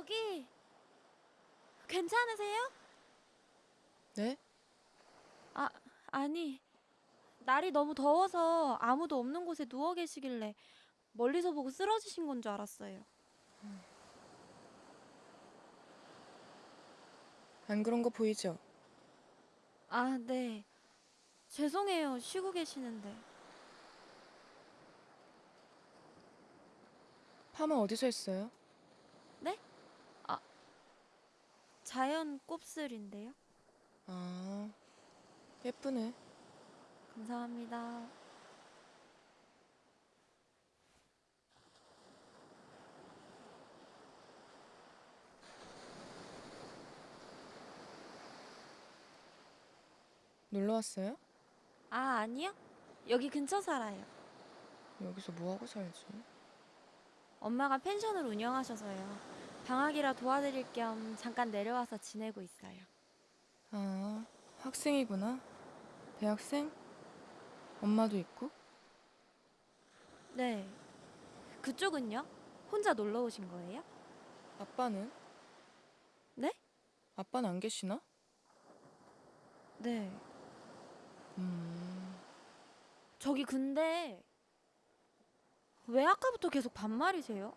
저기 괜찮으세요? 네? 아, 아니. 날이 너무 더워서 아무도 없는 곳에 누워 계시길래 멀리서 보고 쓰러지신 건 줄 알았어요. 안 그런 거 보이죠? 아, 네. 죄송해요. 쉬고 계시는데. 파마 어디서 했어요? 자연 곱슬인데요. 아, 예쁘네. 감사합니다. 놀러 왔어요? 아, 아니요. 여기 근처 살아요. 여기서 뭐 하고 살지? 엄마가 펜션을 운영하셔서요. 방학이라 도와드릴 겸 잠깐 내려와서 지내고 있어요. 아, 학생이구나. 대학생? 엄마도 있고? 네. 그쪽은요? 혼자 놀러 오신 거예요? 아빠는? 네? 아빠는 안 계시나? 네. 음, 저기 근데 왜 아까부터 계속 반말이세요?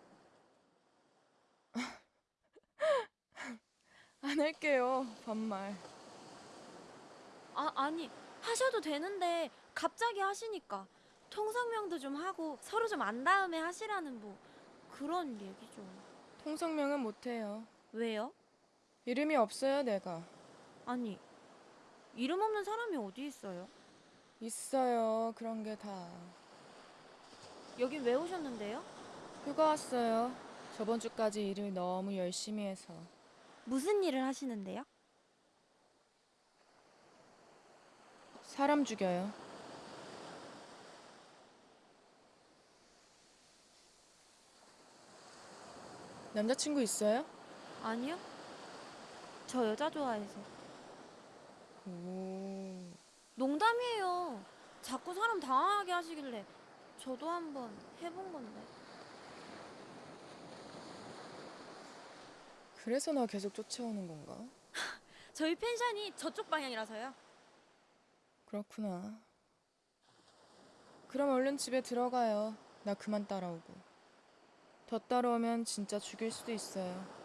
안 할게요. 반말. 아, 아니 하셔도 되는데 갑자기 하시니까 통성명도 좀 하고 서로 좀 안 다음에 하시라는 뭐 그런 얘기죠. 통성명은 못 해요. 왜요? 이름이 없어요, 내가. 아니 이름 없는 사람이 어디 있어요? 있어요, 그런 게 다. 여기 왜 오셨는데요? 휴가 왔어요. 저번 주까지 일을 너무 열심히 해서. 무슨 일을 하시는데요? 사람 죽여요. 남자친구 있어요? 아니요. 저 여자 좋아해서. 오. 농담이에요. 자꾸 사람 당황하게 하시길래 저도 한번 해본 건데. 그래서 나 계속 쫓아오는 건가? 저희 펜션이 저쪽 방향이라서요. 그렇구나. 그럼 얼른 집에 들어가요. 나 그만 따라오고. 더 따라오면 진짜 죽일 수도 있어요.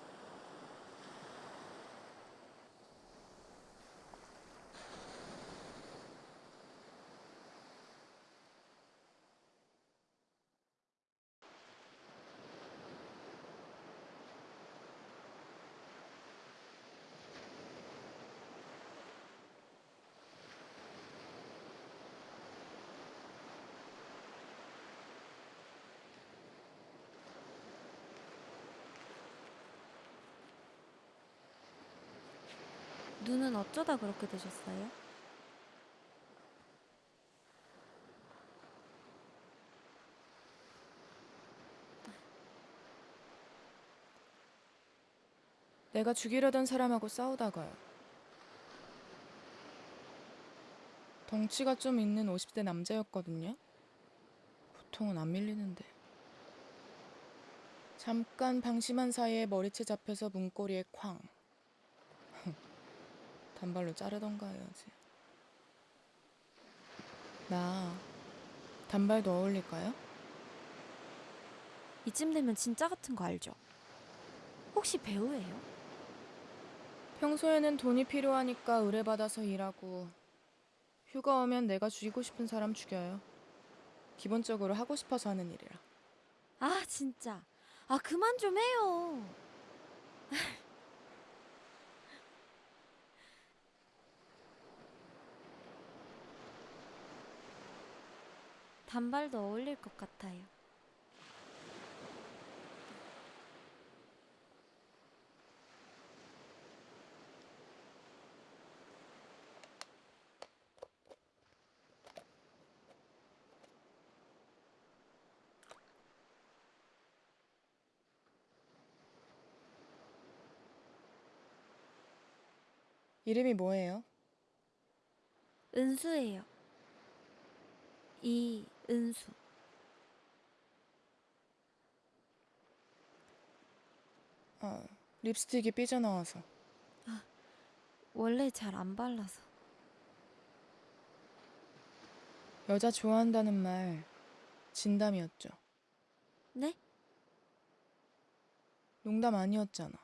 눈은 어쩌다 그렇게 되셨어요? 내가 죽이려던 사람하고 싸우다가요. 덩치가 좀 있는 50대 남자였거든요. 보통은 안 밀리는데. 잠깐 방심한 사이에 머리채 잡혀서 문고리에 쾅. 단발로 자르던가 해야지. 나 단발도 어울릴까요? 이쯤 되면 진짜 같은 거 알죠? 혹시 배우예요? 평소에는 돈이 필요하니까 의뢰받아서 일하고 휴가 오면 내가 죽이고 싶은 사람 죽여요. 기본적으로 하고 싶어서 하는 일이라. 아 진짜. 아 그만 좀 해요. 단발도 어울릴 것 같아요. 이름이 뭐예요? 은수예요. 이 은수. 아, 립스틱이 삐져나와서. 원래 잘 안 발라서. 여자 좋아한다는 말 진담이었죠. 네? 농담 아니었잖아.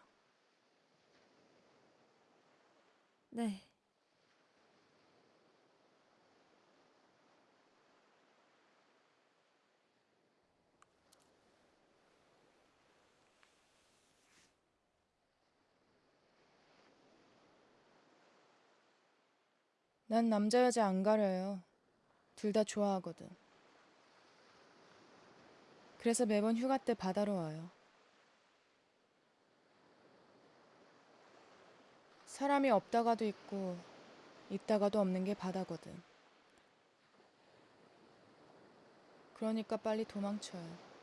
네. 난 남자 여자 안 가려요. 둘 다 좋아하거든. 그래서 매번 휴가 때 바다로 와요. 사람이 없다가도 있고 있다가도 없는 게 바다거든. 그러니까 빨리 도망쳐요.